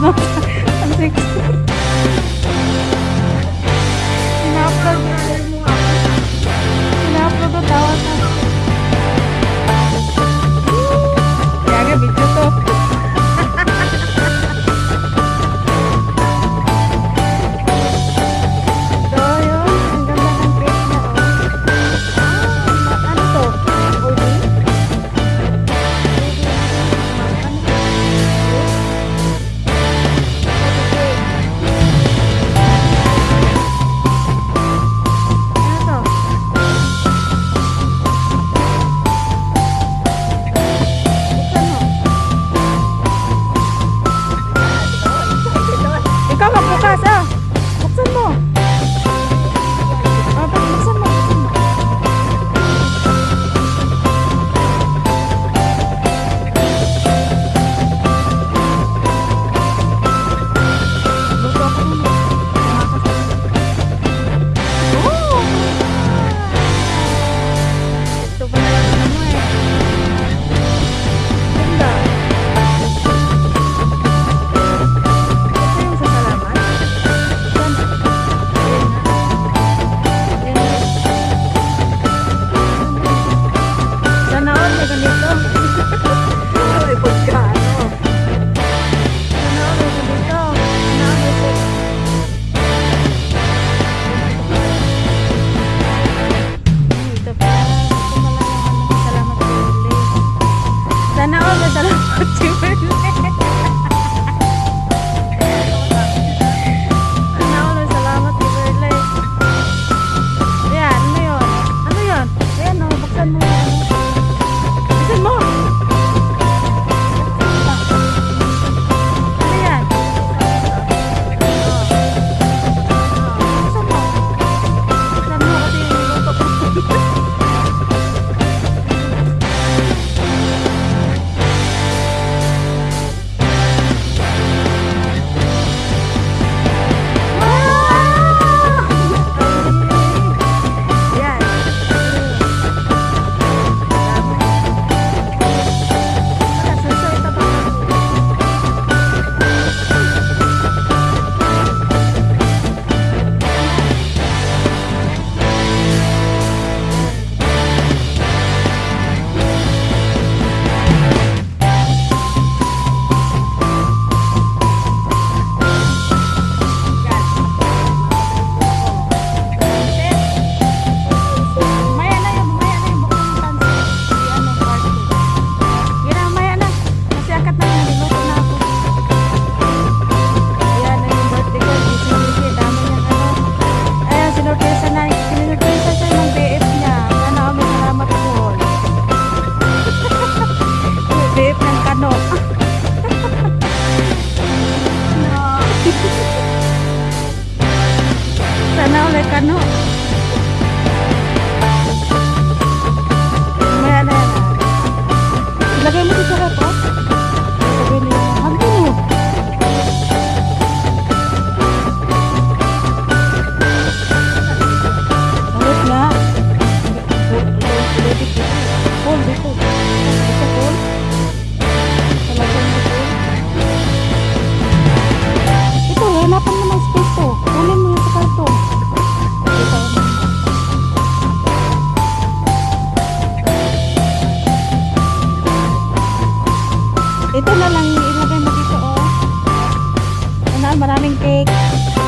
about. no. Maraming cake.